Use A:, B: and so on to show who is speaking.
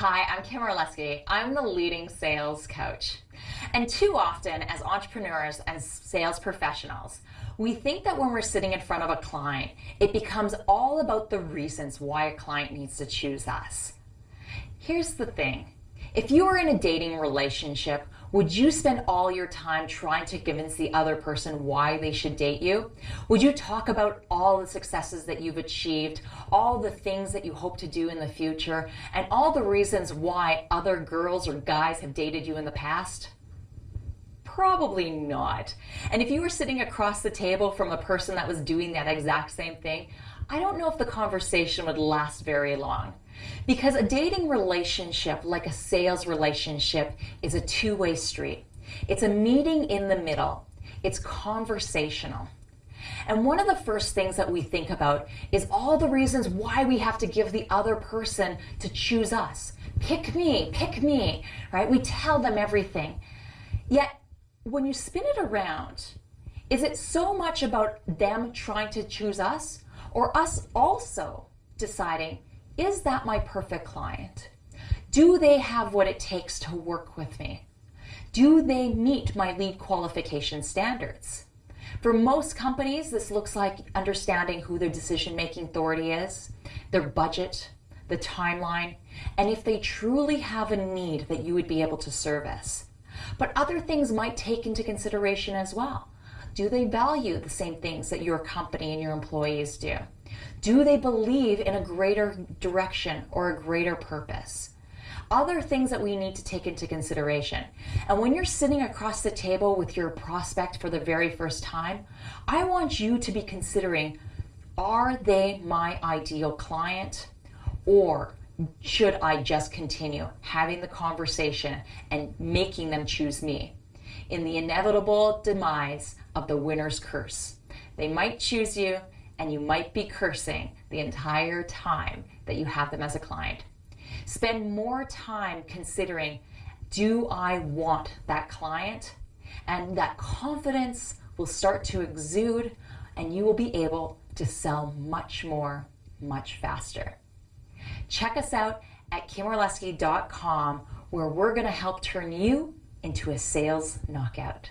A: Hi, I'm Kim Orlesky. I'm the leading sales coach. And too often, as entrepreneurs, as sales professionals, we think that when we're sitting in front of a client, it becomes all about the reasons why a client needs to choose us. Here's the thing if you are in a dating relationship, would you spend all your time trying to convince the other person why they should date you? Would you talk about all the successes that you've achieved, all the things that you hope to do in the future, and all the reasons why other girls or guys have dated you in the past? Probably not. And if you were sitting across the table from a person that was doing that exact same thing, I don't know if the conversation would last very long. Because a dating relationship, like a sales relationship, is a two way street. It's a meeting in the middle, it's conversational. And one of the first things that we think about is all the reasons why we have to give the other person to choose us. Pick me, pick me, right? We tell them everything. Yet, when you spin it around, is it so much about them trying to choose us or us also deciding, is that my perfect client? Do they have what it takes to work with me? Do they meet my lead qualification standards? For most companies, this looks like understanding who their decision making authority is, their budget, the timeline, and if they truly have a need that you would be able to service. But other things might take into consideration as well. Do they value the same things that your company and your employees do? Do they believe in a greater direction or a greater purpose? Other things that we need to take into consideration. And when you're sitting across the table with your prospect for the very first time, I want you to be considering are they my ideal client? Or should I just continue having the conversation and making them choose me in the inevitable demise of the winner's curse? They might choose you and you might be cursing the entire time that you have them as a client. Spend more time considering do I want that client? And that confidence will start to exude, and you will be able to sell much more, much faster. Check us out at kimorlesky.com where we're going to help turn you into a sales knockout.